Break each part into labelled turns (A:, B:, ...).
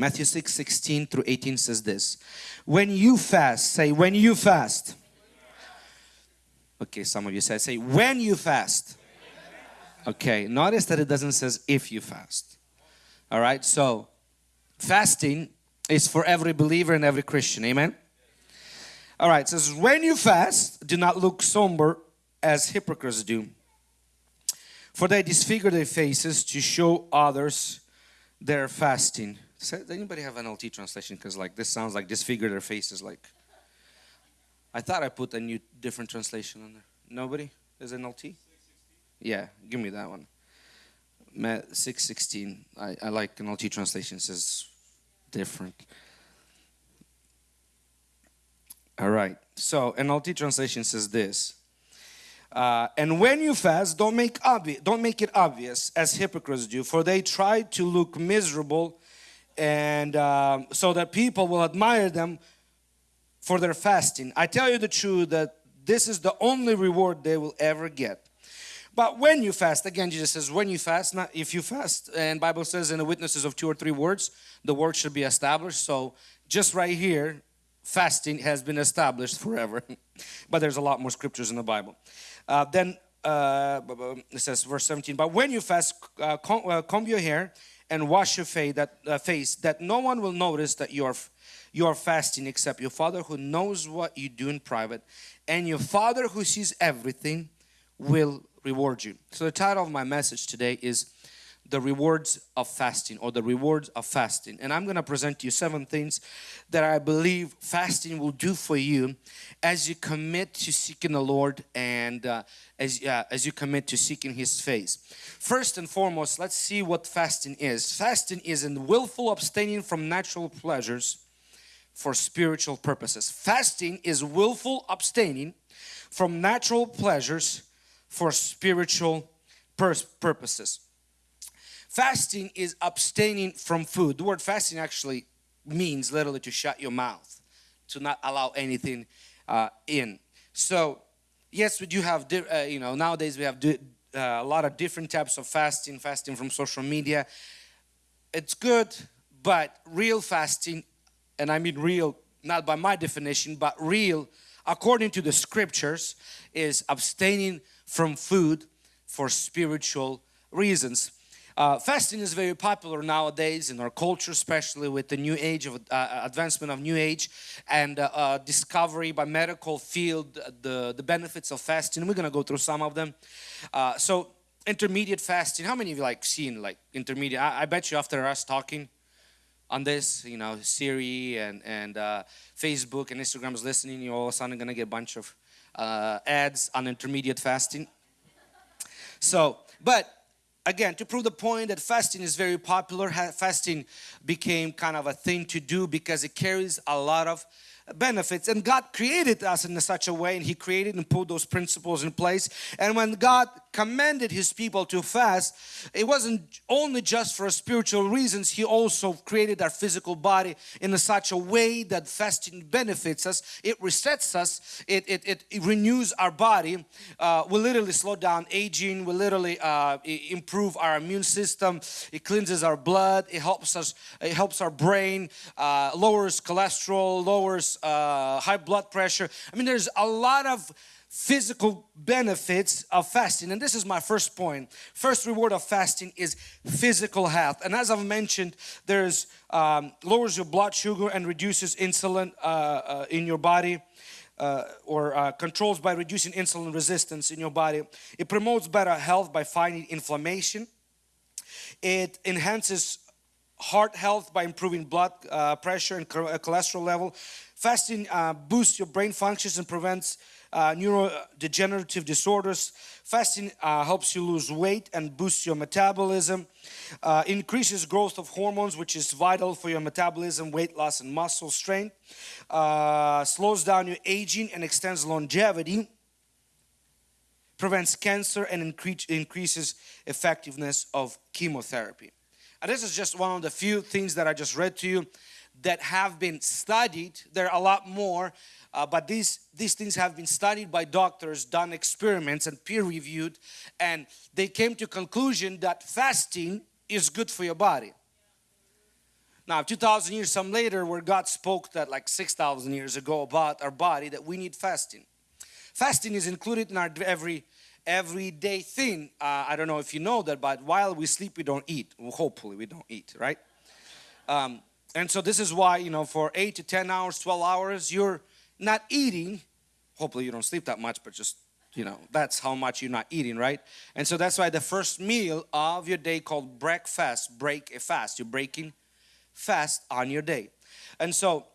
A: Matthew 6, 16 through 18 says this. When you fast, say when you fast. Okay, some of you said, say when you fast. Okay, notice that it doesn't says if you fast. All right, so fasting is for every believer and every Christian. Amen. All right, says when you fast, do not look somber as hypocrites do. For they disfigure their faces to show others their fasting. Does anybody have an LT translation? Because like this sounds like disfigure their faces like. I thought I put a new different translation on there. Nobody? Is an LT? Yeah, give me that one. Matt 616. I, I like NLT translation says different. All right. So an NLT translation says this. Uh, and when you fast, don't make obvious, don't make it obvious as hypocrites do, for they try to look miserable, and um, so that people will admire them for their fasting. I tell you the truth that this is the only reward they will ever get. But when you fast, again Jesus says when you fast, not if you fast. And Bible says in the witnesses of two or three words, the word should be established. So just right here, fasting has been established forever. but there's a lot more scriptures in the Bible. Uh, then uh, it says verse 17, but when you fast, uh, comb, uh, comb, your hair and wash your face that, uh, face that no one will notice that you are, you are fasting except your father who knows what you do in private and your father who sees everything will reward you. So the title of my message today is the rewards of fasting or the rewards of fasting and I'm going to present to you seven things that I believe fasting will do for you as you commit to seeking the Lord and uh, as, uh, as you commit to seeking His face. First and foremost let's see what fasting is. Fasting is in willful abstaining from natural pleasures for spiritual purposes. Fasting is willful abstaining from natural pleasures for spiritual purposes. Fasting is abstaining from food. The word fasting actually means literally to shut your mouth, to not allow anything uh, in. So yes, we do have, uh, you know, nowadays we have uh, a lot of different types of fasting, fasting from social media. It's good, but real fasting, and I mean real, not by my definition, but real, according to the scriptures, is abstaining from food for spiritual reasons. Uh, fasting is very popular nowadays in our culture, especially with the new age of uh, advancement of new age and uh, uh discovery by medical field, the, the benefits of fasting. We're going to go through some of them. Uh, so intermediate fasting, how many of you like seen like intermediate? I, I bet you after us talking on this, you know, Siri and, and uh, Facebook and Instagram is listening, you're all of a sudden going to get a bunch of ads on intermediate fasting. So, but again to prove the point that fasting is very popular fasting became kind of a thing to do because it carries a lot of benefits. And God created us in such a way and he created and put those principles in place. And when God commanded his people to fast. It wasn't only just for spiritual reasons. He also created our physical body in a such a way that fasting benefits us. It resets us. It, it, it, renews our body. Uh, we literally slow down aging. We literally uh, improve our immune system. It cleanses our blood. It helps us it helps our brain uh, lowers cholesterol lowers uh, high blood pressure. I mean, there's a lot of physical benefits of fasting. And this is my first point. First reward of fasting is physical health. And as I've mentioned there's um, lowers your blood sugar and reduces insulin uh, uh, in your body uh, or uh, controls by reducing insulin resistance in your body. It promotes better health by fighting inflammation. It enhances heart health by improving blood uh, pressure and uh, cholesterol level. Fasting boosts your brain functions and prevents uh, neurodegenerative disorders. Fasting uh, helps you lose weight and boosts your metabolism. Uh, increases growth of hormones which is vital for your metabolism, weight loss and muscle strength. slows down your aging and extends longevity prevents cancer and incre increases effectiveness of chemotherapy. And this is just one of the few things that I just read to you that have been studied. There are a lot more, uh, but these, these things have been studied by doctors, done experiments and peer reviewed, and they came to conclusion that fasting is good for your body. Now, 2,000 years some later, where God spoke that like 6,000 years ago about our body, that we need fasting. Fasting is included in our every everyday thing. Uh, I don't know if you know that, but while we sleep, we don't eat. Well, hopefully, we don't eat, right? Um, and so this is why you know for eight to 10 hours, 12 hours, you're not eating. Hopefully, you don't sleep that much, but just you know that's how much you're not eating right? And so that's why the first meal of your day called breakfast break a fast. You're breaking fast on your day. And so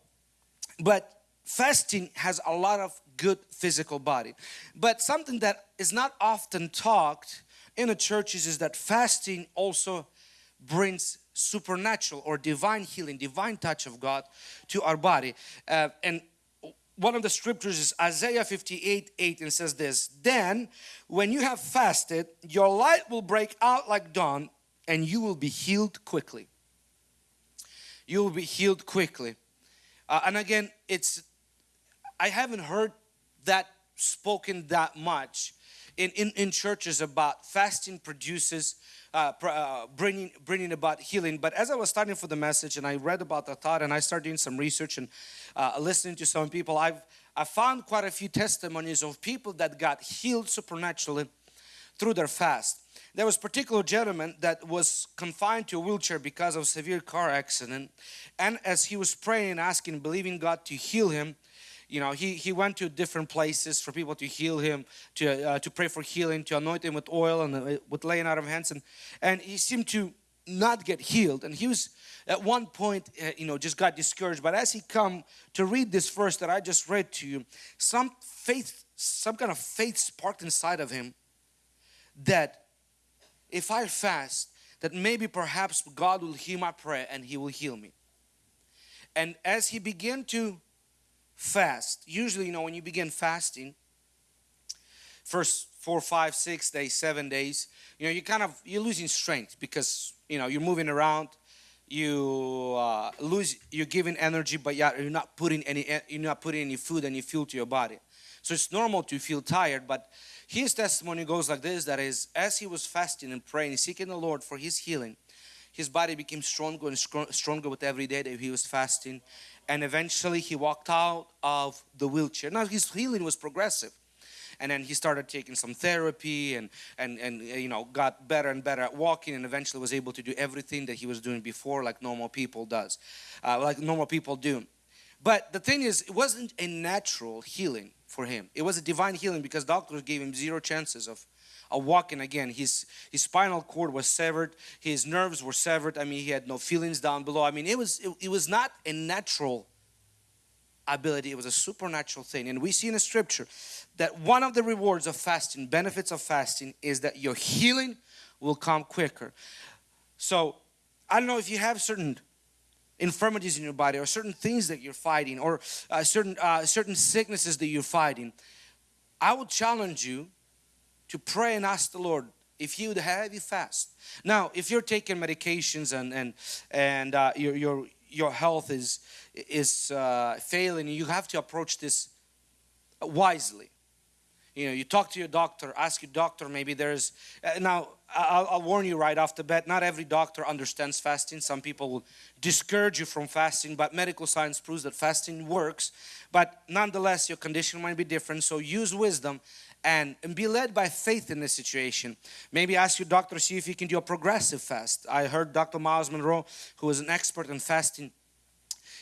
A: but fasting has a lot of good physical body. But something that is not often talked in the churches is that fasting also brings supernatural or divine healing divine touch of God to our body. Uh, and one of the scriptures is Isaiah 58 8 and says this then when you have fasted your light will break out like dawn and you will be healed quickly. You will be healed quickly. Uh, and again it's I haven't heard that spoken that much in, in, in churches about fasting produces uh, uh, bringing bringing about healing. But as I was studying for the message and I read about the thought and I started doing some research and uh, listening to some people, I've I found quite a few testimonies of people that got healed supernaturally through their fast. There was particular gentleman that was confined to a wheelchair because of severe car accident and as he was praying asking believing God to heal him you know he he went to different places for people to heal him to uh, to pray for healing to anoint him with oil and uh, with laying out of hands. And and he seemed to not get healed. And he was at one point uh, you know just got discouraged. But as he come to read this verse that I just read to you some faith some kind of faith sparked inside of him that if I fast that maybe perhaps God will hear my prayer and he will heal me. And as he began to fast. Usually, you know, when you begin fasting, first four, five, six days, seven days, you know, you kind of, you're losing strength because, you know, you're moving around, you uh, lose, you're giving energy, but yeah, you're not putting any, you're not putting any food and you fuel to your body. So it's normal to feel tired, but his testimony goes like this, that is, as he was fasting and praying, seeking the Lord for his healing, his body became stronger and stronger with every day that he was fasting. And eventually he walked out of the wheelchair. Now his healing was progressive. And then he started taking some therapy and and and uh, you know got better and better at walking and eventually was able to do everything that he was doing before like normal people does uh, like normal people do. But the thing is it wasn't a natural healing for him. It was a divine healing because doctors gave him zero chances of a walking again. His, his spinal cord was severed. His nerves were severed. I mean, he had no feelings down below. I mean, it was, it, it was not a natural ability. It was a supernatural thing. And we see in the scripture that one of the rewards of fasting, benefits of fasting is that your healing will come quicker. So I don't know if you have certain infirmities in your body or certain things that you're fighting or uh, certain uh, certain sicknesses that you're fighting. I would challenge you to pray and ask the Lord if would have you fast. Now, if you're taking medications and and and uh, your your your health is is uh, failing, you have to approach this wisely. You know, you talk to your doctor, ask your doctor. Maybe there's uh, now. I'll, I'll warn you right off the bat. Not every doctor understands fasting. Some people will discourage you from fasting, but medical science proves that fasting works. But nonetheless, your condition might be different. So use wisdom and, and be led by faith in this situation. Maybe ask your doctor, see if you can do a progressive fast. I heard Dr. Myles Munroe, who is an expert in fasting,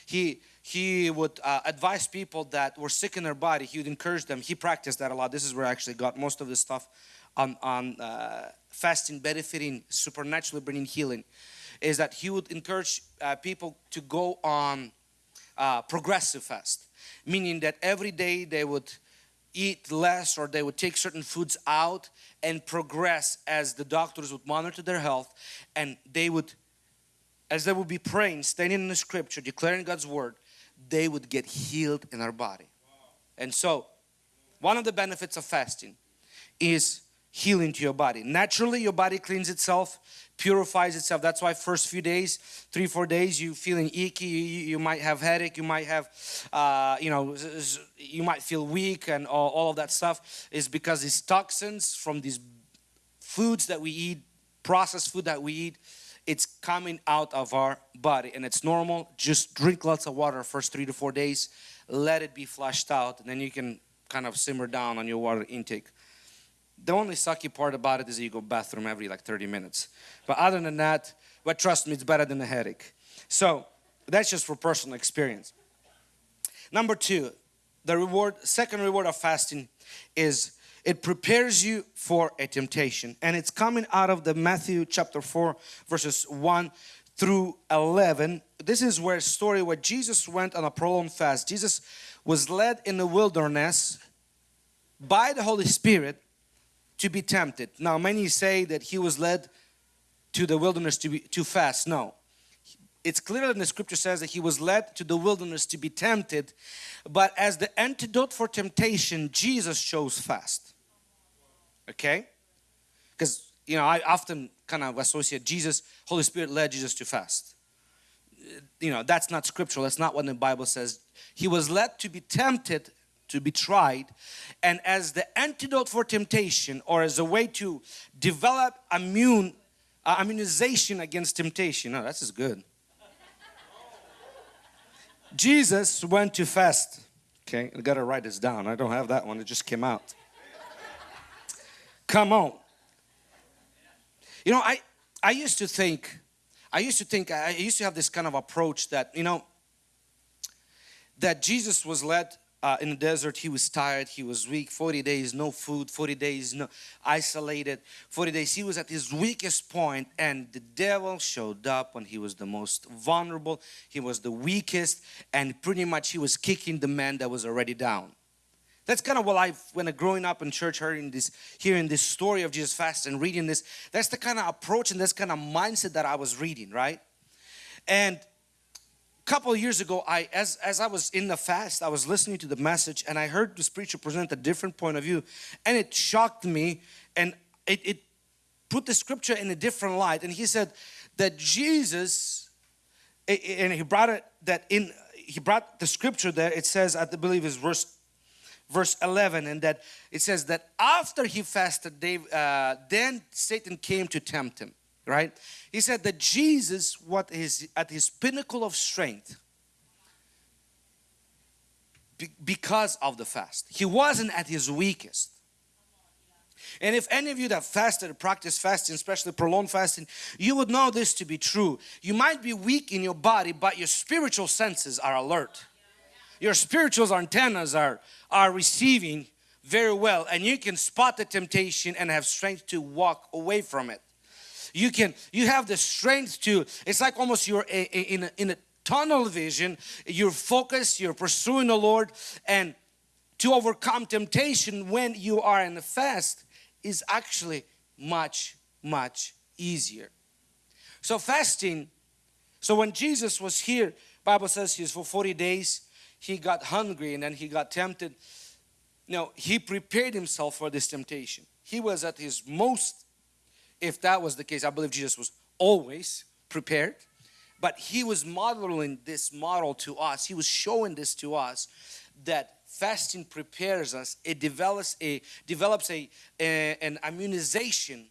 A: he he would uh, advise people that were sick in their body. He would encourage them. He practiced that a lot. This is where I actually got most of the stuff on, on uh, fasting, benefiting, supernaturally bringing healing. Is that he would encourage uh, people to go on uh, progressive fast, meaning that every day they would eat less or they would take certain foods out and progress as the doctors would monitor their health and they would as they would be praying standing in the scripture declaring God's word they would get healed in our body. And so one of the benefits of fasting is healing to your body. Naturally your body cleans itself purifies itself. That's why first few days, three, four days, you feeling icky, you, you might have headache, you might have, uh, you know, you might feel weak and all, all of that stuff is because these toxins from these foods that we eat, processed food that we eat, it's coming out of our body and it's normal just drink lots of water first three to four days let it be flushed out and then you can kind of simmer down on your water intake the only sucky part about it is you go bathroom every like 30 minutes. But other than that but trust me it's better than a headache. So that's just for personal experience. Number two the reward second reward of fasting is it prepares you for a temptation. And it's coming out of the Matthew chapter 4 verses 1 through 11 this is where story where Jesus went on a prolonged fast. Jesus was led in the wilderness by the Holy Spirit to be tempted. Now many say that he was led to the wilderness to be to fast. No. It's clear in the scripture says that he was led to the wilderness to be tempted but as the antidote for temptation Jesus chose fast. Okay? Because you know I often kind of associate Jesus Holy Spirit led Jesus to fast. You know that's not scriptural. That's not what the Bible says. He was led to be tempted to be tried. And as the antidote for temptation or as a way to develop immune uh, immunization against temptation. No that's is good. Jesus went to fast. Okay I gotta write this down. I don't have that one. It just came out. Come on. You know, I, I used to think, I used to think, I used to have this kind of approach that, you know, that Jesus was led uh, in the desert, he was tired, he was weak, 40 days, no food, 40 days, no isolated, 40 days, he was at his weakest point and the devil showed up when he was the most vulnerable, he was the weakest and pretty much he was kicking the man that was already down. That's kind of what I, when I growing up in church, hearing this, hearing this story of Jesus fast and reading this, that's the kind of approach and that's kind of mindset that I was reading, right? And couple years ago, I, as, as I was in the fast, I was listening to the message and I heard this preacher present a different point of view and it shocked me and it, it put the scripture in a different light. And he said that Jesus, and he brought it that in, he brought the scripture there, it says, I believe is verse verse 11 and that it says that after he fasted Dave, uh, then Satan came to tempt him right he said that Jesus what is at his pinnacle of strength because of the fast he wasn't at his weakest and if any of you that fasted practice fasting, especially prolonged fasting, you would know this to be true. You might be weak in your body, but your spiritual senses are alert your spiritual antennas are, are receiving very well and you can spot the temptation and have strength to walk away from it. You can, you have the strength to, it's like almost you're in a, in a tunnel vision, you're focused, you're pursuing the Lord and to overcome temptation when you are in the fast is actually much, much easier. So fasting, so when Jesus was here, Bible says he's for 40 days he got hungry and then he got tempted. now he prepared himself for this temptation. He was at his most, if that was the case, I believe Jesus was always prepared. But he was modeling this model to us. He was showing this to us that fasting prepares us. It develops a develops a, a an immunization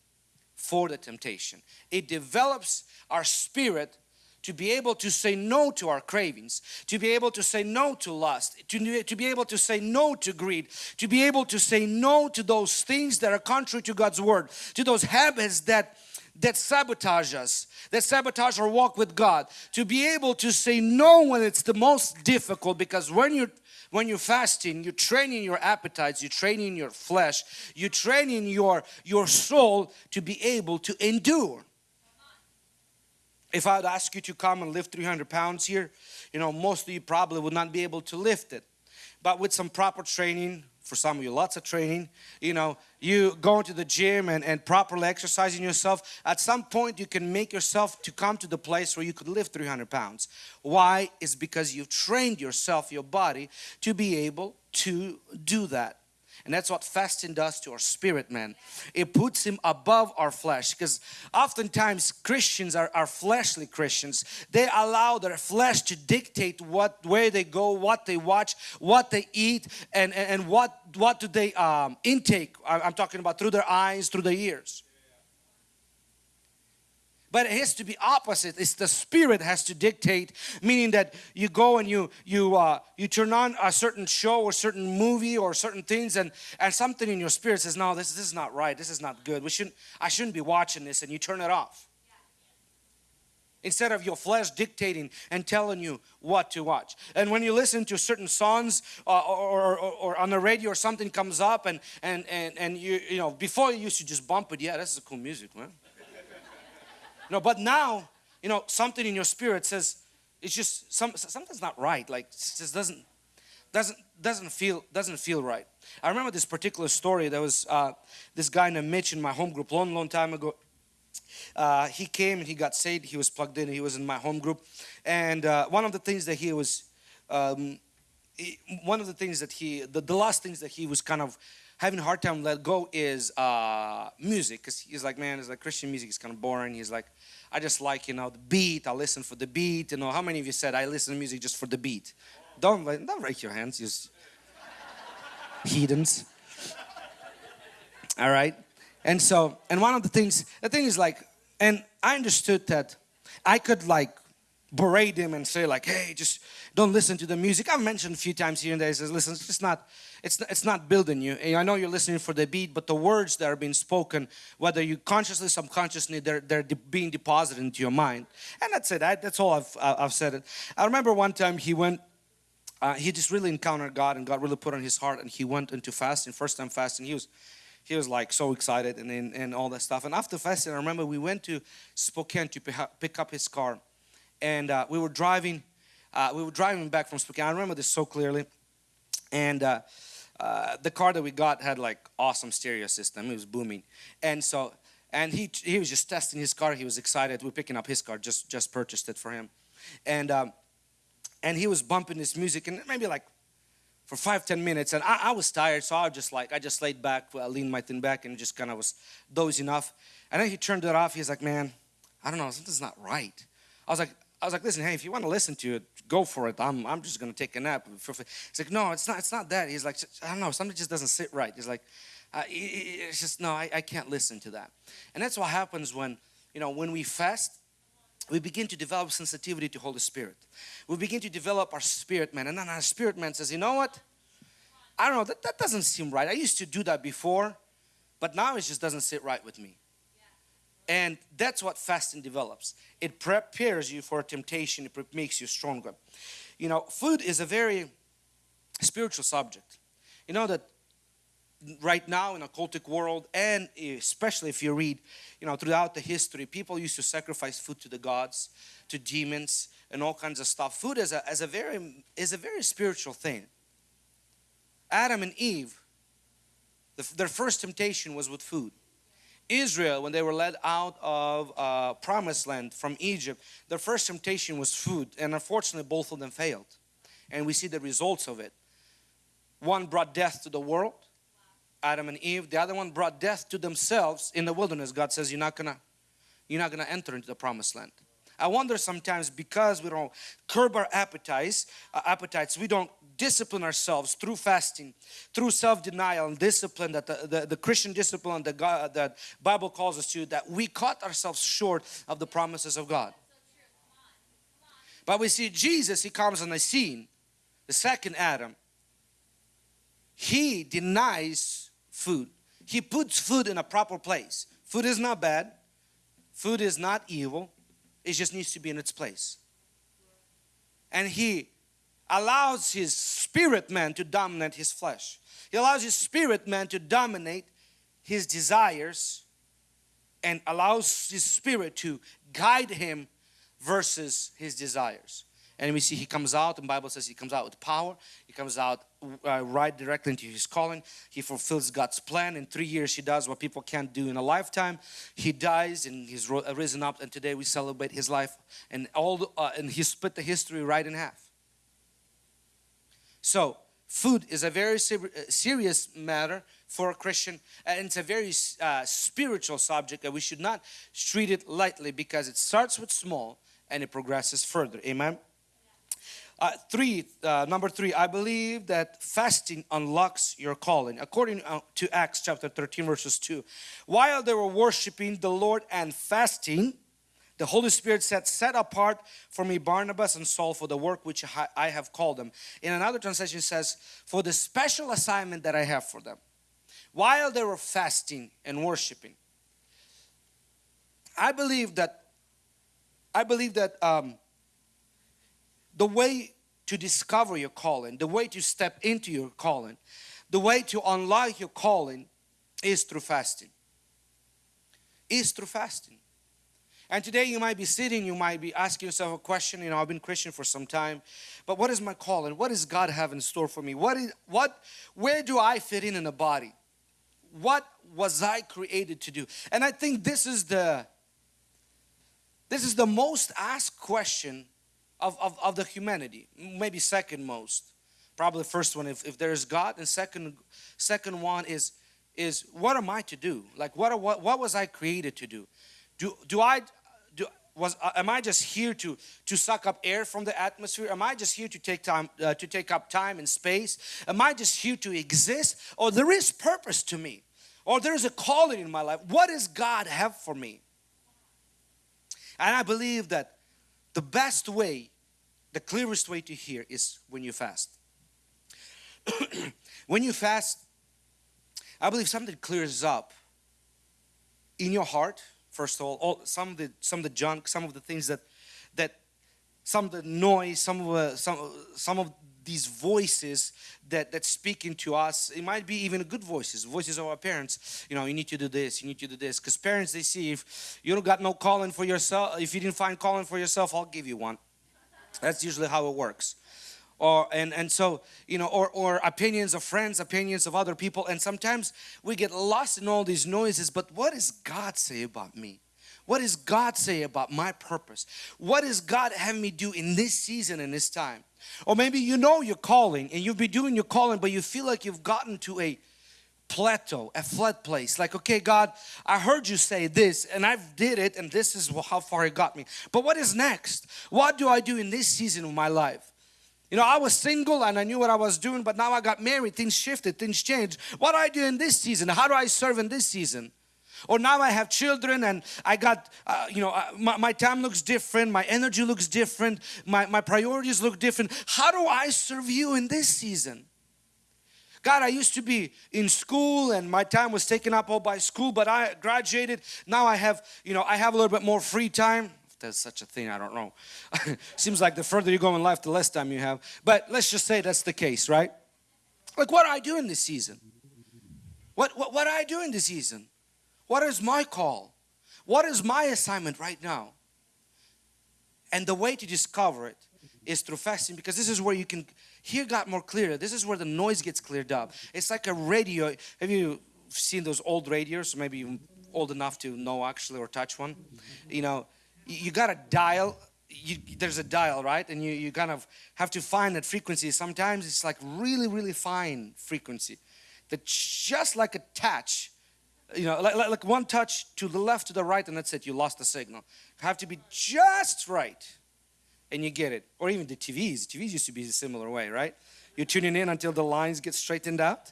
A: for the temptation. It develops our spirit to be able to say no to our cravings, to be able to say no to lust, to, to be able to say no to greed, to be able to say no to those things that are contrary to God's word, to those habits that that sabotage us, that sabotage our walk with God, to be able to say no when it's the most difficult because when you're when you're fasting, you're training your appetites, you're training your flesh, you're training your, your soul to be able to endure if I would ask you to come and lift 300 pounds here, you know, most of you probably would not be able to lift it. But with some proper training, for some of you lots of training, you know, you going to the gym and, and properly exercising yourself, at some point you can make yourself to come to the place where you could lift 300 pounds. Why? Is because you've trained yourself, your body, to be able to do that. And that's what fasting does to our spirit man. It puts him above our flesh because oftentimes Christians are, are fleshly Christians. They allow their flesh to dictate what where they go, what they watch, what they eat and, and, and what, what do they um, intake. I'm talking about through their eyes, through their ears. But it has to be opposite. It's the spirit has to dictate meaning that you go and you you uh, you turn on a certain show or certain movie or certain things and and something in your spirit says no this, this is not right. This is not good. We shouldn't I shouldn't be watching this. And you turn it off. Instead of your flesh dictating and telling you what to watch. And when you listen to certain songs uh, or, or, or, on the radio or something comes up and, and, and, and you, you know, before you used to just bump it, yeah, this is cool music, man. No, but now, you know, something in your spirit says, it's just, some, something's not right, like it just doesn't, doesn't, doesn't feel, doesn't feel right. I remember this particular story, there was uh, this guy named Mitch in my home group long, long time ago uh, he came and he got saved. He was plugged in. He was in my home group. And uh, one of the things that he was, um, he, one of the things that he, the, the last things that he was kind of having a hard time let go is uh, music. Because he's like, man, it's like Christian music is kind of boring. He's like, I just like, you know, the beat. I listen for the beat. You know, how many of you said I listen to music just for the beat? Don't, don't raise your hands, you heathens. All right. And so, and one of the things, the thing is like, and I understood that I could like berate him and say like, hey, just don't listen to the music. I've mentioned a few times here and there, he says, listen, it's just not, it's, it's not building you. And I know you're listening for the beat, but the words that are being spoken, whether you consciously, subconsciously, they're, they're de being deposited into your mind. And that's it, I, that's all I've, I've said it. I remember one time he went, uh, he just really encountered God and God really put on his heart and he went into fasting, first time fasting. He was he was like so excited and, and, and all that stuff. And after fasting, I remember we went to Spokane to pick up his car. And uh, we were driving, uh, we were driving back from Spokane. I remember this so clearly. And uh, uh the car that we got had like awesome stereo system. It was booming. And so, and he, he was just testing his car. He was excited. We're picking up his car, just, just purchased it for him. And, um, and he was bumping this music and maybe like for five ten minutes and I, I, was tired so I just like I just laid back I leaned my thing back and just kind of was dozing off and then he turned it off he's like man I don't know something's not right I was like I was like listen hey if you want to listen to it go for it I'm, I'm just gonna take a nap he's like no it's not it's not that he's like I don't know something just doesn't sit right he's like uh, it's just no I, I can't listen to that and that's what happens when you know when we fast we begin to develop sensitivity to Holy Spirit. We begin to develop our spirit man and then our spirit man says, you know what? I don't know, that, that doesn't seem right. I used to do that before, but now it just doesn't sit right with me. And that's what fasting develops. It prepares you for temptation, it makes you stronger. You know, food is a very spiritual subject. You know that right now in a cultic world and especially if you read you know throughout the history people used to sacrifice food to the gods to demons and all kinds of stuff food is a, as a very is a very spiritual thing Adam and Eve the, their first temptation was with food Israel when they were led out of uh, promised land from Egypt their first temptation was food and unfortunately both of them failed and we see the results of it one brought death to the world Adam and Eve. The other one brought death to themselves in the wilderness. God says, you're not gonna, you're not gonna enter into the promised land. I wonder sometimes because we don't curb our appetites, uh, appetites, we don't discipline ourselves through fasting, through self-denial and discipline that the, the, the, Christian discipline that God, that Bible calls us to, that we cut ourselves short of the promises of God. But we see Jesus, He comes on the scene, the second Adam. He denies food. He puts food in a proper place. Food is not bad. Food is not evil. It just needs to be in its place. And he allows his spirit man to dominate his flesh. He allows his spirit man to dominate his desires and allows his spirit to guide him versus his desires. And we see he comes out and Bible says he comes out with power. He comes out uh, right directly into his calling. He fulfills God's plan. In three years he does what people can't do in a lifetime. He dies and he's risen up and today we celebrate his life and all the, uh, and he split the history right in half so food is a very uh, serious matter for a Christian and it's a very uh, spiritual subject that we should not treat it lightly because it starts with small and it progresses further amen uh, three, uh, number three, I believe that fasting unlocks your calling. According uh, to Acts chapter 13 verses 2. While they were worshiping the Lord and fasting, The Holy Spirit said, Set apart for me Barnabas and Saul for the work which I have called them. In another translation, says, For the special assignment that I have for them. While they were fasting and worshiping, I believe that I believe that um, the way to discover your calling, the way to step into your calling, the way to unlock your calling is through fasting. Is through fasting. And today you might be sitting, you might be asking yourself a question, you know, I've been Christian for some time, but what is my calling? What does God have in store for me? What is what where do I fit in in the body? What was I created to do? And I think this is the this is the most asked question of, of, of the humanity, maybe second most. Probably first one if, if there is God, and second second one is is what am I to do? Like what what what was I created to do? Do do I was uh, am I just here to to suck up air from the atmosphere? Am I just here to take time uh, to take up time and space? Am I just here to exist? Or there is purpose to me? Or there is a calling in my life? What does God have for me? And I believe that the best way, the clearest way to hear is when you fast. when you fast, I believe something clears up in your heart. First of all, all some of the some of the junk, some of the things that that some of the noise, some of uh, some some of these voices that that speaking to us it might be even good voices voices of our parents. You know you need to do this you need to do this. Because parents they see if you don't got no calling for yourself if you didn't find calling for yourself i'll give you one. That's usually how it works or and and so you know or or opinions of friends opinions of other people and sometimes we get lost in all these noises but what does god say about me what does God say about my purpose? What does God have me do in this season and this time? Or maybe you know your calling and you've been doing your calling, but you feel like you've gotten to a plateau, a flat place. Like, okay, God, I heard you say this and I've did it and this is how far it got me. But what is next? What do I do in this season of my life? You know, I was single and I knew what I was doing, but now I got married, things shifted, things changed. What do I do in this season? How do I serve in this season? Or now I have children and I got, uh, you know, uh, my, my, time looks different, my energy looks different, my, my priorities look different. How do I serve you in this season? God, I used to be in school and my time was taken up all by school, but I graduated. Now I have, you know, I have a little bit more free time. There's such a thing, I don't know. Seems like the further you go in life, the less time you have. But let's just say that's the case, right? Like, what do I do in this season? What, what, what do I do in this season? What is my call? What is my assignment right now? And the way to discover it is through fasting because this is where you can hear God more clearly. This is where the noise gets cleared up. It's like a radio. Have you seen those old radios? Maybe you're old enough to know actually or touch one. You know, you got a dial. You, there's a dial, right? And you, you kind of have to find that frequency. Sometimes it's like really, really fine frequency that just like a touch you know, like, like one touch to the left, to the right, and that's it. You lost the signal. You have to be just right, and you get it. Or even the TVs. TVs used to be a similar way, right? You're tuning in until the lines get straightened out.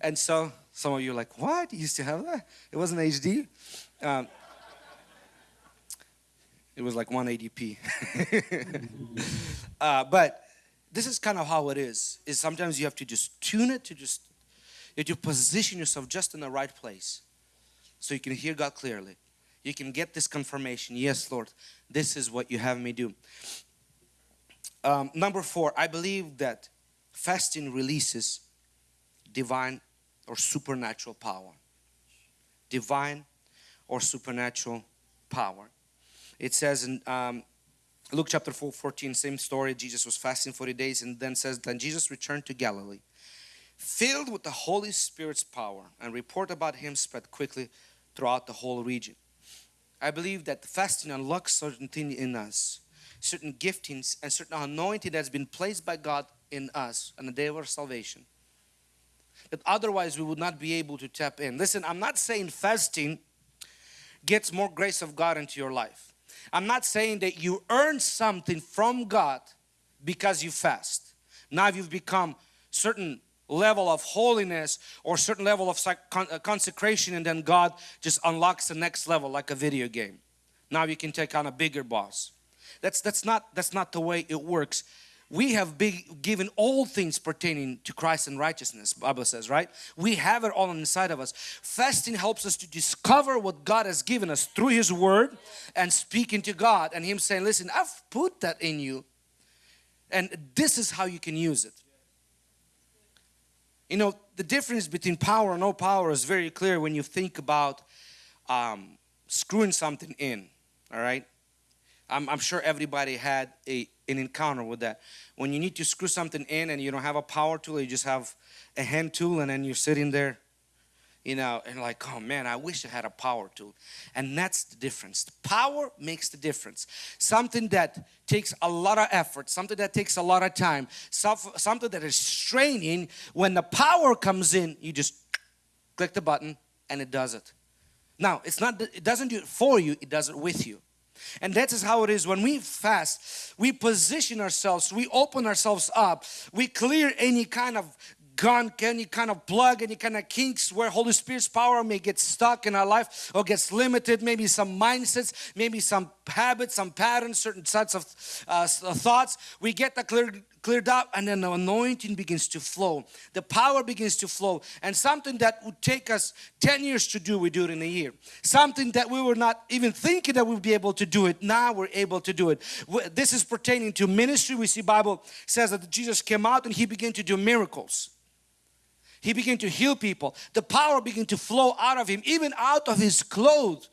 A: And so some of you are like, what? You used to have that? It wasn't HD. Um, it was like 180p. uh, but this is kind of how it is. Is sometimes you have to just tune it to just you have to position yourself just in the right place so you can hear God clearly. You can get this confirmation. Yes, Lord, this is what you have me do. Um, number four, I believe that fasting releases divine or supernatural power. Divine or supernatural power. It says in um, Luke chapter 4, 14, same story. Jesus was fasting 40 days and then says, Then Jesus returned to Galilee, filled with the Holy Spirit's power, and report about him spread quickly throughout the whole region. I believe that fasting unlocks certain things in us, certain giftings and certain anointing that's been placed by God in us on the day of our salvation. That otherwise we would not be able to tap in. Listen, I'm not saying fasting gets more grace of God into your life. I'm not saying that you earn something from God because you fast. Now you've become certain level of holiness or certain level of uh, consecration and then God just unlocks the next level like a video game. Now you can take on a bigger boss. That's that's not that's not the way it works. We have been given all things pertaining to Christ and righteousness, Bible says, right? We have it all inside of us. Fasting helps us to discover what God has given us through His Word and speaking to God and Him saying, listen, I've put that in you and this is how you can use it. You know, the difference between power and no power is very clear when you think about um, screwing something in, all right? I'm, I'm sure everybody had a, an encounter with that. When you need to screw something in and you don't have a power tool, you just have a hand tool and then you're sitting there you know, and like, oh man, I wish I had a power tool. And that's the difference. The power makes the difference. Something that takes a lot of effort, something that takes a lot of time, something that is straining, when the power comes in, you just click the button and it does it. Now, it's not, it doesn't do it for you, it does it with you. And that is how it is when we fast, we position ourselves, we open ourselves up, we clear any kind of gun, any kind of plug, any kind of kinks where Holy Spirit's power may get stuck in our life or gets limited, maybe some mindsets, maybe some habits, some patterns, certain sets of uh, thoughts. We get the cleared, cleared up and then the anointing begins to flow. The power begins to flow and something that would take us 10 years to do, we do it in a year. Something that we were not even thinking that we'd be able to do it, now we're able to do it. This is pertaining to ministry. We see Bible says that Jesus came out and He began to do miracles. He began to heal people. The power began to flow out of him, even out of his clothes.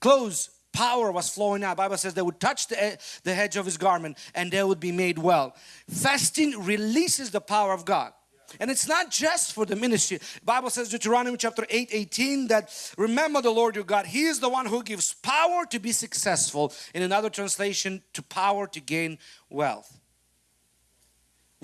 A: Clothes power was flowing out. Bible says they would touch the, eh, the edge of his garment and they would be made well. Fasting releases the power of God. And it's not just for the ministry. Bible says Deuteronomy chapter 8, 18 that remember the Lord your God. He is the one who gives power to be successful. In another translation, to power to gain wealth.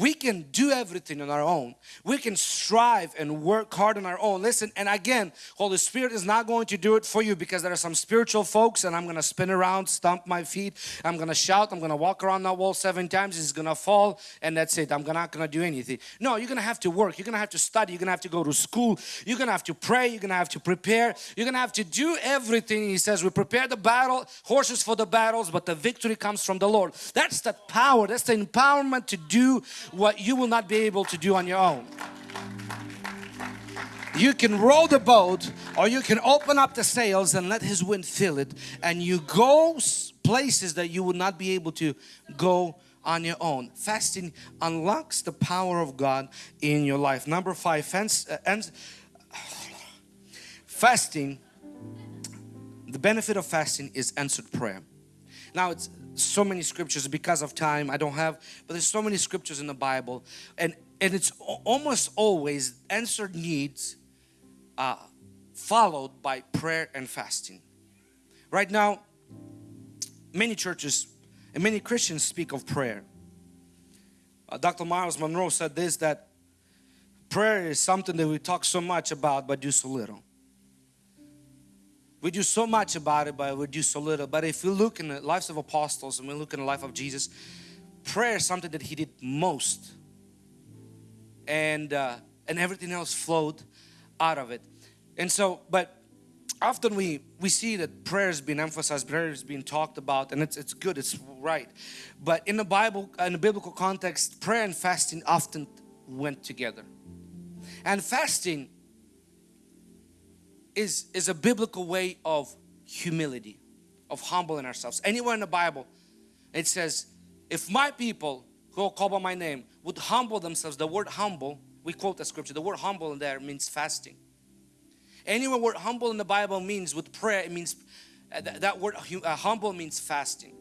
A: We can do everything on our own. We can strive and work hard on our own. Listen, and again, Holy Spirit is not going to do it for you because there are some spiritual folks and I'm going to spin around, stomp my feet, I'm going to shout, I'm going to walk around that wall seven times, it's going to fall and that's it. I'm not going to do anything. No, you're going to have to work. You're going to have to study. You're going to have to go to school. You're going to have to pray. You're going to have to prepare. You're going to have to do everything. He says, we prepare the battle, horses for the battles, but the victory comes from the Lord. That's the power. That's the empowerment to do what you will not be able to do on your own. You can row the boat or you can open up the sails and let His wind fill it and you go places that you would not be able to go on your own. Fasting unlocks the power of God in your life. Number five, fence, uh, fasting, the benefit of fasting is answered prayer. Now it's so many scriptures because of time I don't have but there's so many scriptures in the Bible and and it's almost always answered needs uh, followed by prayer and fasting right now many churches and many Christians speak of prayer uh, Dr. Myles Munroe said this that prayer is something that we talk so much about but do so little we do so much about it, but we do so little. But if we look in the lives of apostles and we look in the life of Jesus, prayer is something that He did most. And, uh, and everything else flowed out of it. And so, but often we, we see that prayer has been emphasized, prayer has been talked about, and it's, it's good, it's right. But in the Bible, in the biblical context, prayer and fasting often went together. And fasting is, is a biblical way of humility, of humbling ourselves. Anywhere in the Bible, it says, if my people who are called by my name would humble themselves, the word humble, we quote the scripture, the word humble in there means fasting. Anywhere word humble in the Bible means with prayer, it means, uh, that, that word uh, humble means fasting.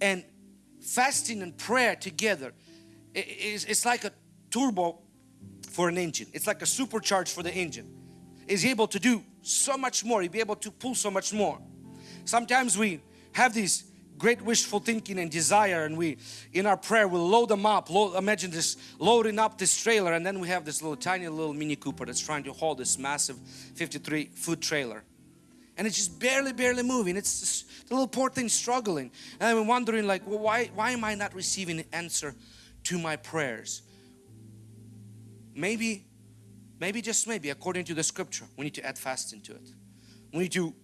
A: And fasting and prayer together, it's, it's like a turbo for an engine. It's like a supercharge for the engine. Is able to do so much more. He'll be able to pull so much more. Sometimes we have these great wishful thinking and desire and we in our prayer we'll load them up load, imagine this loading up this trailer and then we have this little tiny little mini cooper that's trying to hold this massive 53 foot trailer and it's just barely barely moving it's just the little poor thing struggling and I'm wondering like well, why why am I not receiving an answer to my prayers maybe, maybe just maybe according to the scripture, we need to add fasting to it. We need to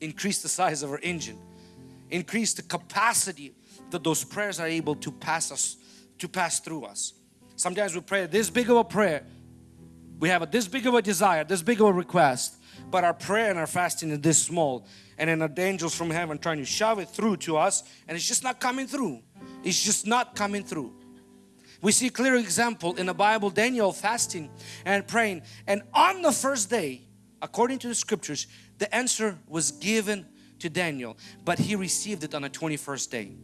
A: increase the size of our engine, increase the capacity that those prayers are able to pass us, to pass through us. Sometimes we pray this big of a prayer, we have a, this big of a desire, this big of a request, but our prayer and our fasting is this small and then the angels from heaven trying to shove it through to us and it's just not coming through. It's just not coming through. We see clear example in the Bible, Daniel fasting and praying and on the first day, according to the scriptures, the answer was given to Daniel, but he received it on the 21st day.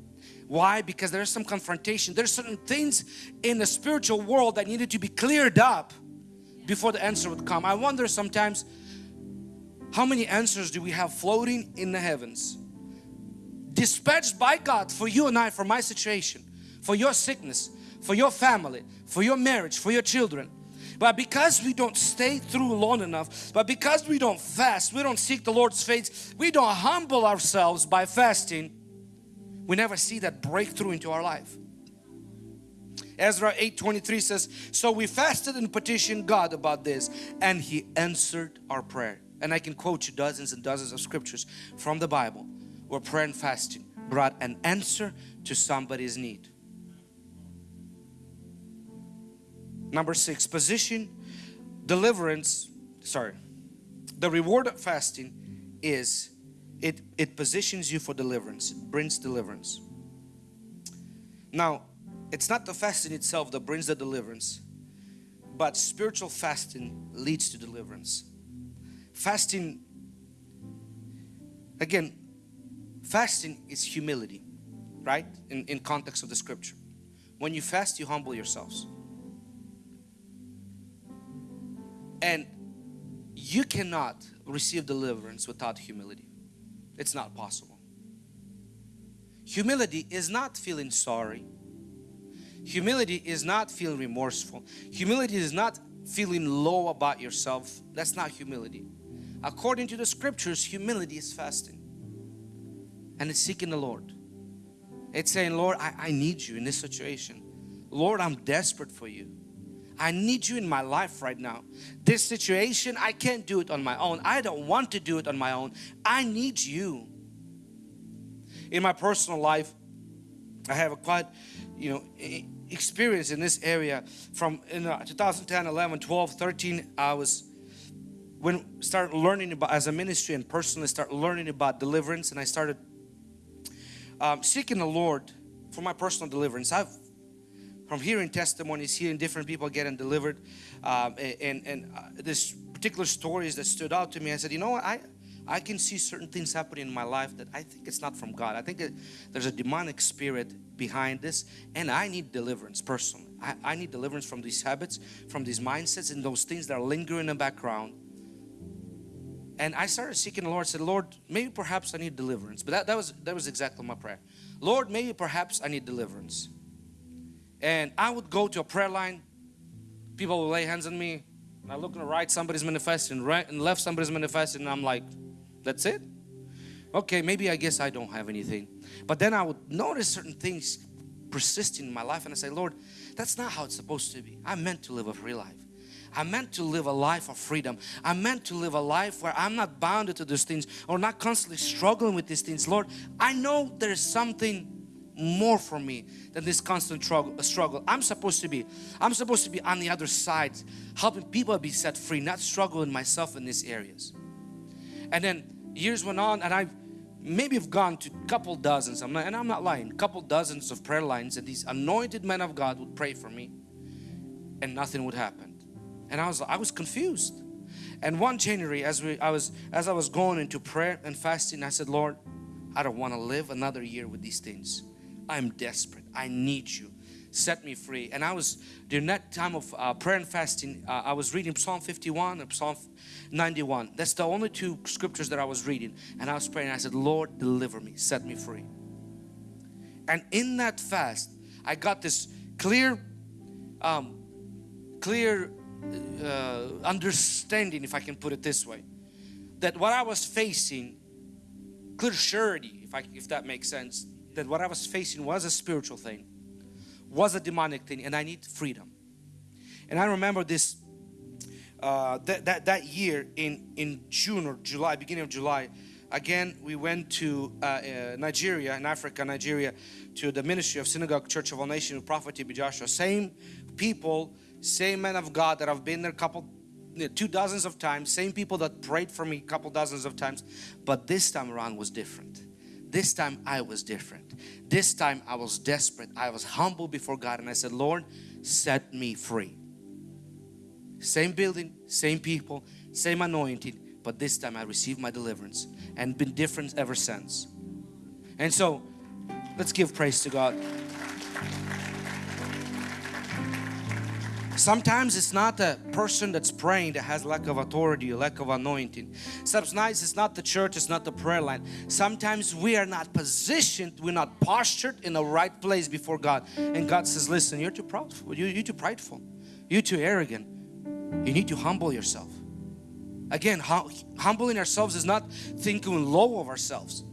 A: Why? Because there's some confrontation. There's certain things in the spiritual world that needed to be cleared up before the answer would come. I wonder sometimes how many answers do we have floating in the heavens? Dispatched by God for you and I, for my situation, for your sickness, for your family, for your marriage, for your children. But because we don't stay through long enough, but because we don't fast, we don't seek the Lord's face, we don't humble ourselves by fasting, we never see that breakthrough into our life. Ezra 8:23 says, So we fasted and petitioned God about this, and He answered our prayer. And I can quote you dozens and dozens of scriptures from the Bible where prayer and fasting brought an answer to somebody's need. Number six, position deliverance. Sorry, the reward of fasting is it, it positions you for deliverance, it brings deliverance. Now, it's not the fasting itself that brings the deliverance, but spiritual fasting leads to deliverance. Fasting, again, fasting is humility, right? In, in context of the scripture. When you fast, you humble yourselves. And you cannot receive deliverance without humility. It's not possible. Humility is not feeling sorry. Humility is not feeling remorseful. Humility is not feeling low about yourself. That's not humility. According to the scriptures, humility is fasting. And it's seeking the Lord. It's saying, Lord, I, I need you in this situation. Lord, I'm desperate for you. I need you in my life right now. This situation, I can't do it on my own. I don't want to do it on my own. I need you. In my personal life, I have a quite, you know, experience in this area from in uh, 2010, 11, 12, 13. I was when started learning about as a ministry and personally start learning about deliverance and I started um, seeking the Lord for my personal deliverance. I've from hearing testimonies, hearing different people getting delivered, um, and and uh, this particular stories that stood out to me. I said, you know what, I I can see certain things happening in my life that I think it's not from God. I think it, there's a demonic spirit behind this, and I need deliverance personally. I, I need deliverance from these habits, from these mindsets, and those things that are lingering in the background. And I started seeking the Lord. Said, Lord, maybe perhaps I need deliverance. But that, that was that was exactly my prayer. Lord, maybe perhaps I need deliverance. And I would go to a prayer line. People would lay hands on me. And I look the right, somebody's manifesting. Right and left, somebody's manifesting. And I'm like, that's it? Okay, maybe I guess I don't have anything. But then I would notice certain things persisting in my life. And I say, Lord, that's not how it's supposed to be. I'm meant to live a free life. I'm meant to live a life of freedom. I'm meant to live a life where I'm not bounded to these things or not constantly struggling with these things. Lord, I know there's something more for me than this constant struggle. I'm supposed to be, I'm supposed to be on the other side, helping people be set free, not struggling myself in these areas. And then years went on and I've maybe have gone to a couple dozens, I'm not, and I'm not lying, couple dozens of prayer lines and these anointed men of God would pray for me and nothing would happen. And I was, I was confused. And one January as we, I was, as I was going into prayer and fasting, I said, Lord, I don't want to live another year with these things. I'm desperate. I need you. Set me free. And I was, during that time of uh, prayer and fasting, uh, I was reading Psalm 51 and Psalm 91. That's the only two scriptures that I was reading. And I was praying. I said, Lord, deliver me. Set me free. And in that fast, I got this clear, um, clear uh, understanding, if I can put it this way, that what I was facing, clear surety, if I if that makes sense, that what I was facing was a spiritual thing, was a demonic thing, and I need freedom. And I remember this uh, that, that that year in in June or July, beginning of July, again, we went to uh, uh, Nigeria, in Africa, Nigeria, to the ministry of Synagogue Church of All Nations with Prophet TB Joshua. Same people, same men of God that I've been there a couple, you know, two dozens of times, same people that prayed for me a couple dozens of times, but this time around was different. This time I was different. This time I was desperate. I was humble before God and I said, Lord, set me free. Same building, same people, same anointing, but this time I received my deliverance and been different ever since. And so let's give praise to God. Sometimes it's not a person that's praying that has lack of authority or lack of anointing. Sometimes it's not the church, it's not the prayer line. Sometimes we are not positioned, we're not postured in the right place before God. And God says, listen, you're too proudful, you, you're too prideful, you're too arrogant. You need to humble yourself. Again, hum humbling ourselves is not thinking low of ourselves.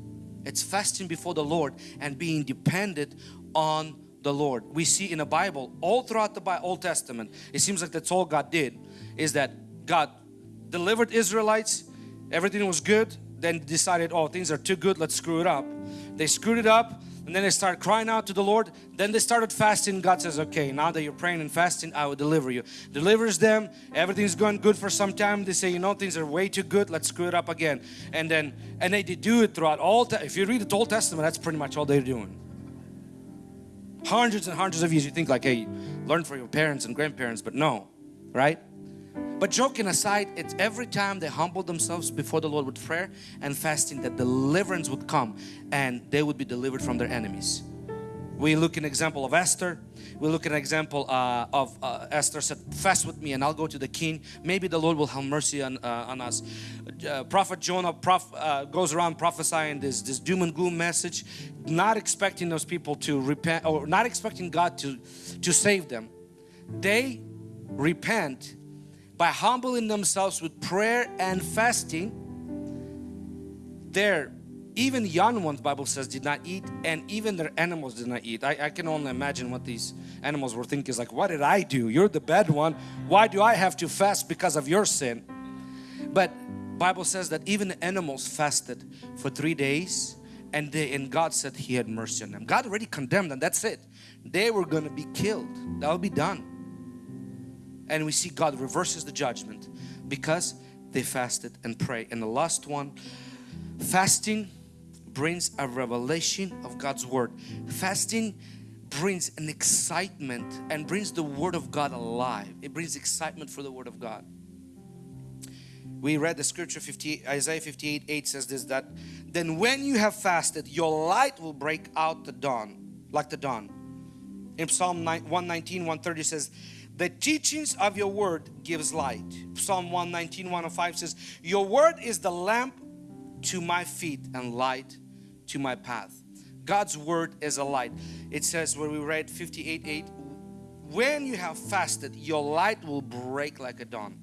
A: It's fasting before the Lord and being dependent on the Lord. We see in the Bible, all throughout the Bible, Old Testament, it seems like that's all God did, is that God delivered Israelites, everything was good, then decided, oh, things are too good, let's screw it up. They screwed it up, and then they started crying out to the Lord. Then they started fasting. God says, okay, now that you're praying and fasting, I will deliver you. Delivers them. Everything's going good for some time. They say, you know, things are way too good. Let's screw it up again. And then, and they did do it throughout all, if you read the Old Testament, that's pretty much all they're doing hundreds and hundreds of years you think like hey learn from your parents and grandparents but no right? But joking aside it's every time they humbled themselves before the Lord with prayer and fasting that deliverance would come and they would be delivered from their enemies we look an example of Esther. We look at an example uh, of uh, Esther said fast with me and I'll go to the king. Maybe the Lord will have mercy on, uh, on us. Uh, prophet Jonah prof, uh, goes around prophesying this this doom and gloom message not expecting those people to repent or not expecting God to to save them. They repent by humbling themselves with prayer and fasting. There even young ones Bible says did not eat and even their animals did not eat. I, I, can only imagine what these animals were thinking. Is like what did I do? You're the bad one. Why do I have to fast because of your sin? But Bible says that even the animals fasted for three days and they and God said he had mercy on them. God already condemned them. That's it. They were going to be killed. That will be done. And we see God reverses the judgment because they fasted and pray. And the last one fasting brings a revelation of God's Word. Fasting brings an excitement and brings the Word of God alive. It brings excitement for the Word of God. We read the scripture 58, Isaiah 58 8 says this that then when you have fasted your light will break out the dawn like the dawn. In Psalm 119 130 says the teachings of your word gives light. Psalm 119 105 says your word is the lamp to my feet and light to my path. God's word is a light. It says where we read 58 8 when you have fasted your light will break like a dawn.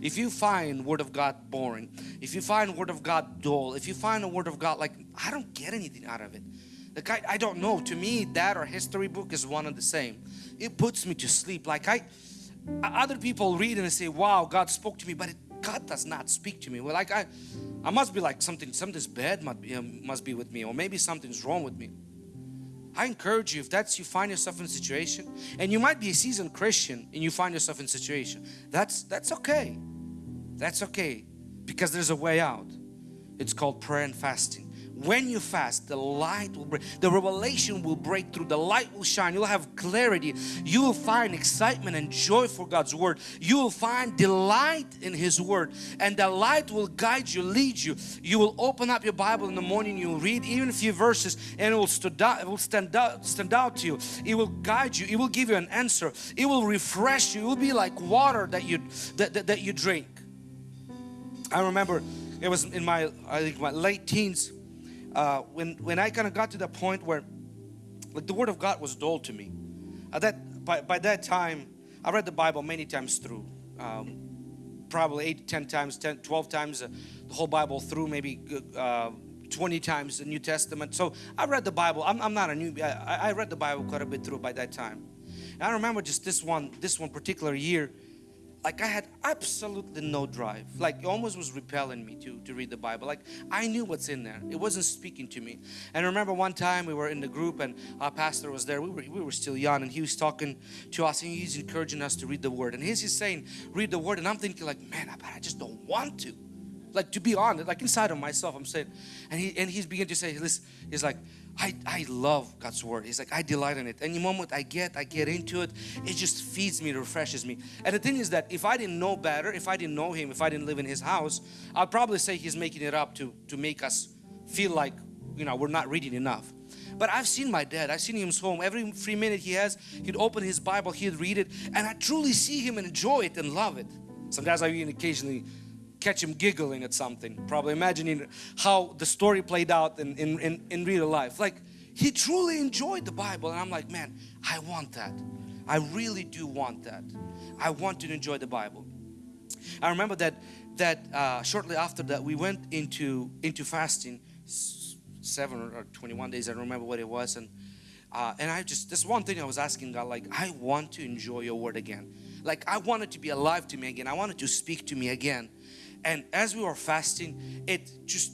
A: If you find word of God boring, if you find word of God dull, if you find a word of God like I don't get anything out of it. Like I, I don't know. To me that or history book is one and the same. It puts me to sleep. Like I other people read and they say wow God spoke to me but it, God does not speak to me. Well like I I must be like something, something's bad must be, um, must be with me or maybe something's wrong with me. I encourage you if that's you find yourself in a situation and you might be a seasoned Christian and you find yourself in a situation that's that's okay. That's okay because there's a way out. It's called prayer and fasting when you fast the light will break the revelation will break through the light will shine. You'll have clarity. You will find excitement and joy for God's Word. You will find delight in His Word and the light will guide you lead you. You will open up your Bible in the morning you will read even a few verses and it will stand out, it will stand out stand out to you. It will guide you it will give you an answer. It will refresh you. It will be like water that you that, that, that you drink. I remember it was in my I think my late teens uh, when when I kind of got to the point where like the Word of God was dull to me. At that by, by that time, I read the Bible many times through, um, probably eight, ten times, 10, 12 times uh, the whole Bible through, maybe uh, 20 times the New Testament. So I read the Bible. I'm, I'm not a new. I, I read the Bible quite a bit through by that time. And I remember just this one, this one particular year. Like I had absolutely no drive. Like it almost was repelling me to, to read the Bible. Like I knew what's in there. It wasn't speaking to me. And I remember one time we were in the group and our pastor was there. We were, we were still young and he was talking to us and he's encouraging us to read the word. And he's just saying, read the word. And I'm thinking like, man, I, I just don't want to. Like to be honest, like inside of myself, I'm saying, and he and he's beginning to say, listen, he's like, I, I love God's word. He's like, I delight in it. Any moment I get, I get into it, it just feeds me, refreshes me. And the thing is that if I didn't know better, if I didn't know him, if I didn't live in his house, I'd probably say he's making it up to, to make us feel like, you know, we're not reading enough. But I've seen my dad, I've seen him home. Every free minute he has, he'd open his Bible, he'd read it, and I truly see him enjoy it and love it. Sometimes I even occasionally catch him giggling at something, probably imagining how the story played out in, in, in, in real life. Like he truly enjoyed the Bible, and I'm like, man, I want that. I really do want that. I want to enjoy the Bible. I remember that that uh, shortly after that we went into into fasting, seven or 21 days. I don't remember what it was, and uh, and I just this one thing I was asking God, like I want to enjoy Your Word again. Like I want it to be alive to me again. I want it to speak to me again. And as we were fasting, it just,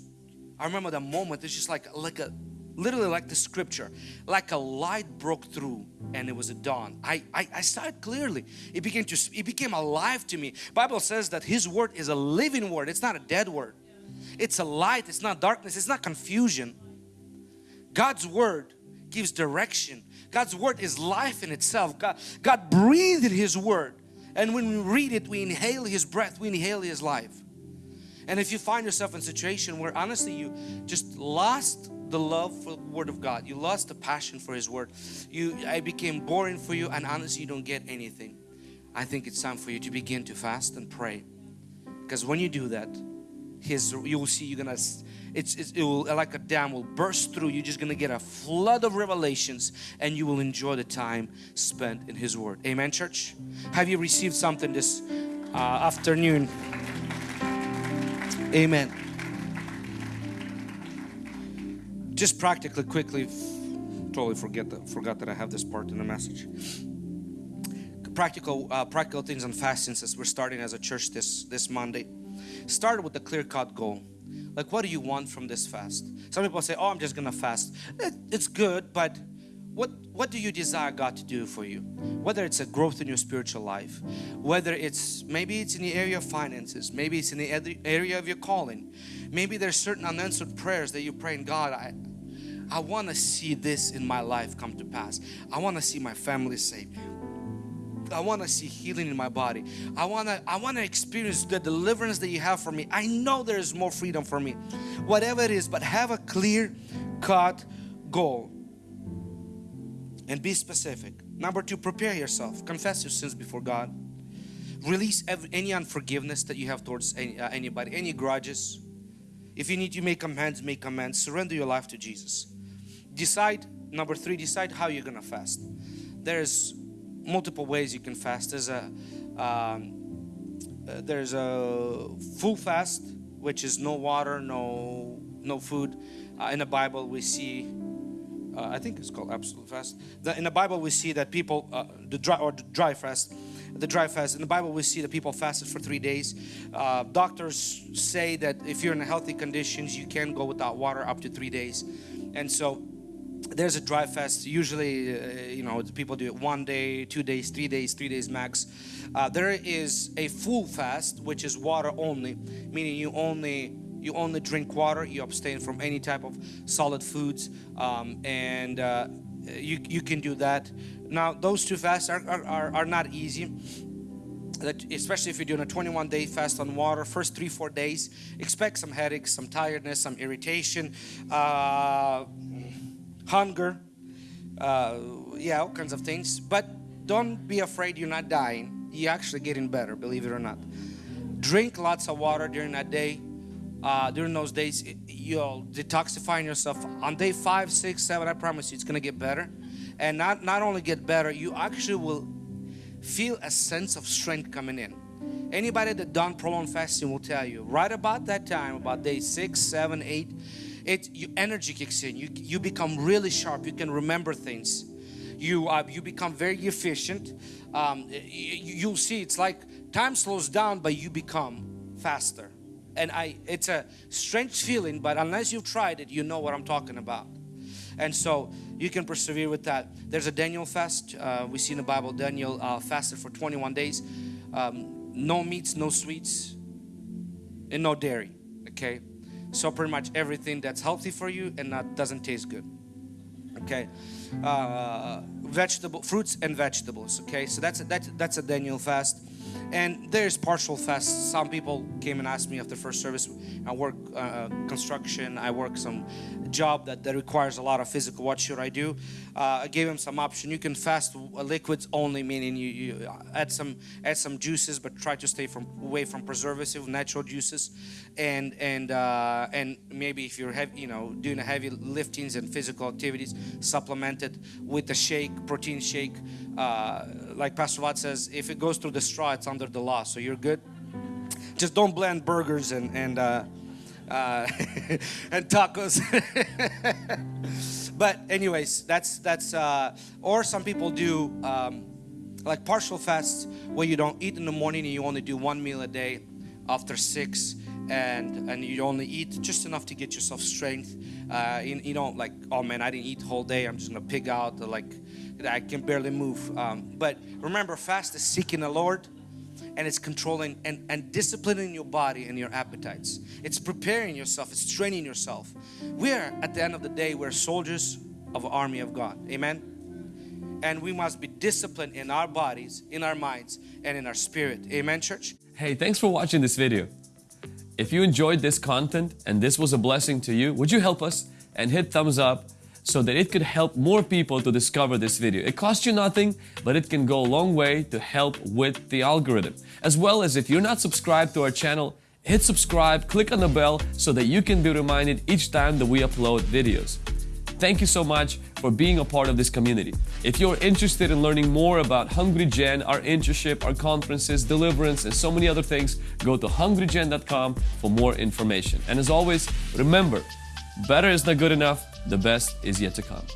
A: I remember the moment, it's just like, like a, literally like the scripture, like a light broke through and it was a dawn. I, I, I saw it clearly. It began to, it became alive to me. Bible says that His word is a living word. It's not a dead word. It's a light. It's not darkness. It's not confusion. God's word gives direction. God's word is life in itself. God, God breathed His word. And when we read it, we inhale His breath, we inhale His life. And if you find yourself in a situation where honestly you just lost the love for the Word of God, you lost the passion for His Word, you I became boring for you and honestly you don't get anything. I think it's time for you to begin to fast and pray. Because when you do that, His you will see you're gonna it's, it's, it will like a dam will burst through you're just gonna get a flood of revelations and you will enjoy the time spent in his word amen church have you received something this uh, afternoon Amen. Just practically, quickly, totally forget that, forgot that I have this part in the message. Practical, uh, practical things on fasting since we're starting as a church this this Monday. Start with a clear-cut goal. Like, what do you want from this fast? Some people say, "Oh, I'm just gonna fast." It, it's good, but what what do you desire God to do for you whether it's a growth in your spiritual life whether it's maybe it's in the area of finances maybe it's in the area of your calling maybe there's certain unanswered prayers that you pray in God I I want to see this in my life come to pass I want to see my family saved I want to see healing in my body. I want to I want to experience the deliverance that you have for me. I know there is more freedom for me. Whatever it is, but have a clear cut goal and be specific. Number two, prepare yourself. Confess your sins before God. Release any unforgiveness that you have towards any, uh, anybody, any grudges. If you need to make amends, make amends. Surrender your life to Jesus. Decide, number three, decide how you're going to fast. There's multiple ways you can fast. There's a, um, uh, there's a full fast, which is no water, no, no food. Uh, in the Bible, we see uh, I think it's called absolute fast. The, in the Bible, we see that people, uh, the dry or the dry fast, the dry fast. In the Bible, we see that people fasted for three days. Uh, doctors say that if you're in healthy conditions, you can go without water up to three days. And so there's a dry fast. Usually, uh, you know, people do it one day, two days, three days, three days max. Uh, there is a full fast, which is water only, meaning you only you only drink water you abstain from any type of solid foods um, and uh, you, you can do that. Now those two fasts are, are, are not easy. That especially if you're doing a 21 day fast on water first three four days expect some headaches some tiredness some irritation uh, hunger uh, yeah all kinds of things. But don't be afraid you're not dying. You're actually getting better believe it or not. Drink lots of water during that day uh, during those days you'll detoxifying yourself. On day five six seven I promise you it's gonna get better. And not not only get better you actually will feel a sense of strength coming in. Anybody that done prolonged fasting will tell you right about that time about day six seven eight it your energy kicks in. You you become really sharp. You can remember things. You uh, you become very efficient. Um, y- y- you'll see it's like time slows down, but you become faster. And I, it's a strange feeling, but unless you've tried it, you know what I'm talking about. And so you can persevere with that. There's a Daniel fast. Uh, we see in the Bible Daniel uh, fasted for 21 days. Um, no meats, no sweets, and no dairy. Okay, so pretty much everything that's healthy for you and that doesn't taste good. Okay, uh, vegetable, fruits and vegetables. Okay, so that's a, that's that's a Daniel fast. And there's partial fasts. Some people came and asked me after first service. I work uh, construction. I work some job that, that requires a lot of physical. What should I do? Uh, I gave him some option. You can fast liquids only, meaning you, you add some add some juices, but try to stay from away from preservative, natural juices, and and uh, and maybe if you're heavy, you know, doing heavy liftings and physical activities, supplement it with a shake, protein shake. Uh, like Pastor Watt says, if it goes through the straw, it's under the law, so you're good. Just don't blend burgers and and uh, uh, and tacos. but anyways, that's that's uh, or some people do um, like partial fasts where you don't eat in the morning and you only do one meal a day after six and and you only eat just enough to get yourself strength uh, you, you know like oh man I didn't eat whole day I'm just gonna pig out like I can barely move um, but remember fast is seeking the Lord and it's controlling and, and disciplining your body and your appetites. It's preparing yourself, it's training yourself. We're at the end of the day, we're soldiers of the army of God. Amen. And we must be disciplined in our bodies, in our minds, and in our spirit. Amen, church.
B: Hey, thanks for watching this video. If you enjoyed this content and this was a blessing to you, would you help us and hit thumbs up so that it could help more people to discover this video. It costs you nothing, but it can go a long way to help with the algorithm. As well as if you're not subscribed to our channel, hit subscribe, click on the bell so that you can be reminded each time that we upload videos. Thank you so much for being a part of this community. If you're interested in learning more about Hungry Gen, our internship, our conferences, deliverance, and so many other things, go to hungrygen.com for more information. And as always, remember, better is not good enough, the best is yet to come.